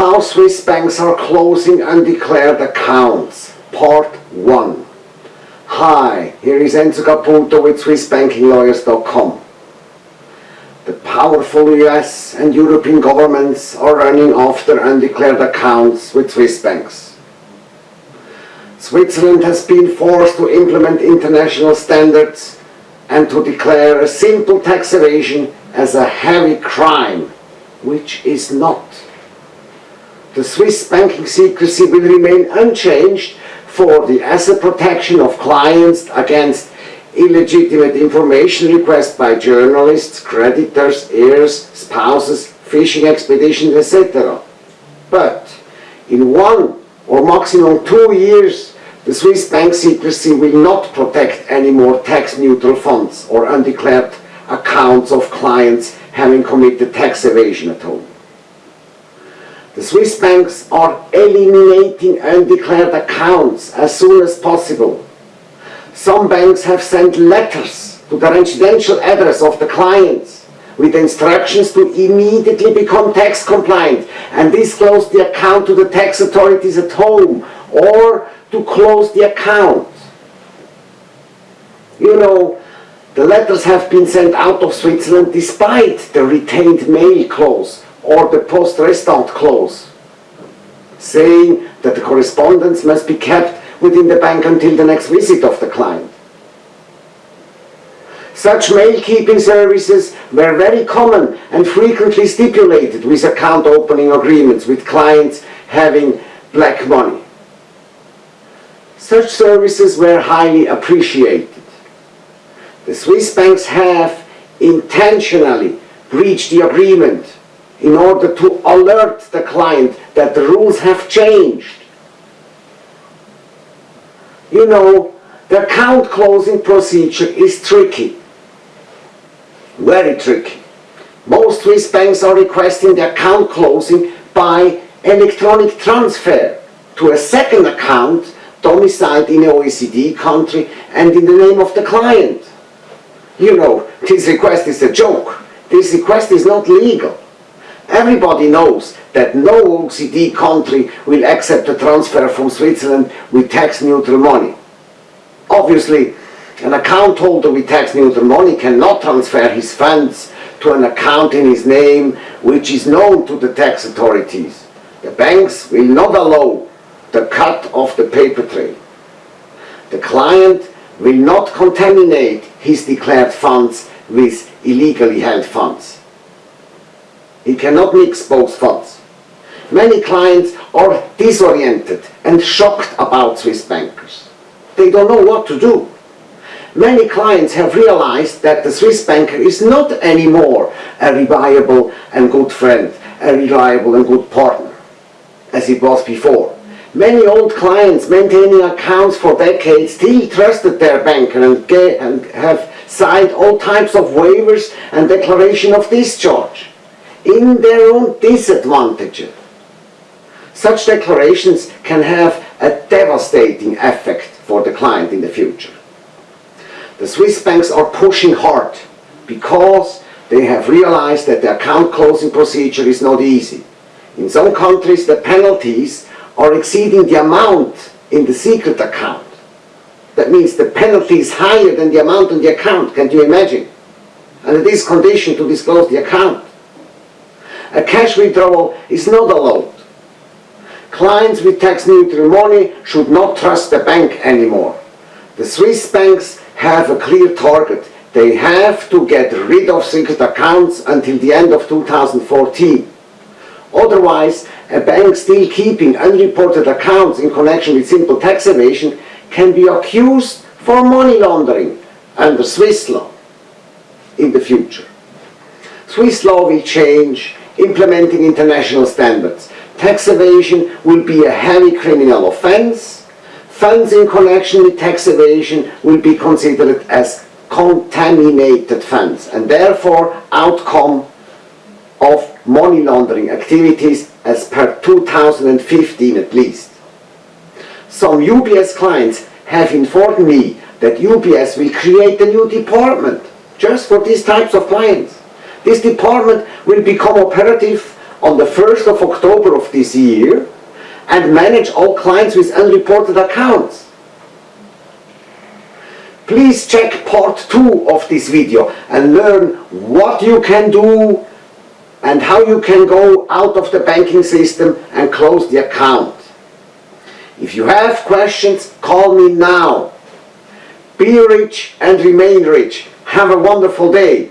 How Swiss banks are closing undeclared accounts. Part 1. Hi, here is Enzo Caputo with SwissBankingLawyers.com. The powerful US and European governments are running after undeclared accounts with Swiss banks. Switzerland has been forced to implement international standards and to declare a simple tax evasion as a heavy crime, which is not. The Swiss banking secrecy will remain unchanged for the asset protection of clients against illegitimate information requests by journalists, creditors, heirs, spouses, fishing expeditions, etc. But in one or maximum two years, the Swiss bank secrecy will not protect any more tax-neutral funds or undeclared accounts of clients having committed tax evasion at home. Swiss banks are eliminating undeclared accounts as soon as possible. Some banks have sent letters to the residential address of the clients with instructions to immediately become tax compliant and disclose the account to the tax authorities at home or to close the account. You know, the letters have been sent out of Switzerland despite the retained mail clause or the poste restante clause, saying that the correspondence must be kept within the bank until the next visit of the client. Such mail-keeping services were very common and frequently stipulated with account opening agreements with clients having black money. Such services were highly appreciated. The Swiss banks have intentionally breached the agreement in order to alert the client that the rules have changed. You know, the account closing procedure is tricky. Very tricky. Most Swiss banks are requesting the account closing by electronic transfer to a second account domiciled in an OECD country and in the name of the client. You know, this request is a joke. This request is not legal. Everybody knows that no OECD country will accept a transfer from Switzerland with tax-neutral money. Obviously, an account holder with tax-neutral money cannot transfer his funds to an account in his name which is known to the tax authorities. The banks will not allow the cut of the paper trail. The client will not contaminate his declared funds with illegally held funds. He cannot mix both funds. Many clients are disoriented and shocked about Swiss bankers. They don't know what to do. Many clients have realized that the Swiss banker is not anymore a reliable and good friend, a reliable and good partner, as it was before. Many old clients maintaining accounts for decades still trusted their banker and, get, and have signed all types of waivers and declaration of discharge in their own disadvantage. Such declarations can have a devastating effect for the client in the future. The Swiss banks are pushing hard because they have realized that the account closing procedure is not easy. In some countries the penalties are exceeding the amount in the secret account. That means the penalty is higher than the amount on the account, can you imagine? And it is conditioned to disclose the account a cash withdrawal is not allowed. Clients with tax neutral money should not trust the bank anymore. The Swiss banks have a clear target. They have to get rid of secret accounts until the end of 2014. Otherwise, a bank still keeping unreported accounts in connection with simple tax evasion can be accused for money laundering under Swiss law in the future. Swiss law will change implementing international standards. Tax evasion will be a heavy criminal offense. Funds in connection with tax evasion will be considered as contaminated funds and therefore outcome of money laundering activities as per 2015 at least. Some UBS clients have informed me that UBS will create a new department just for these types of clients. This department will become operative on the 1st of October of this year and manage all clients with unreported accounts. Please check part 2 of this video and learn what you can do and how you can go out of the banking system and close the account. If you have questions, call me now. Be rich and remain rich. Have a wonderful day.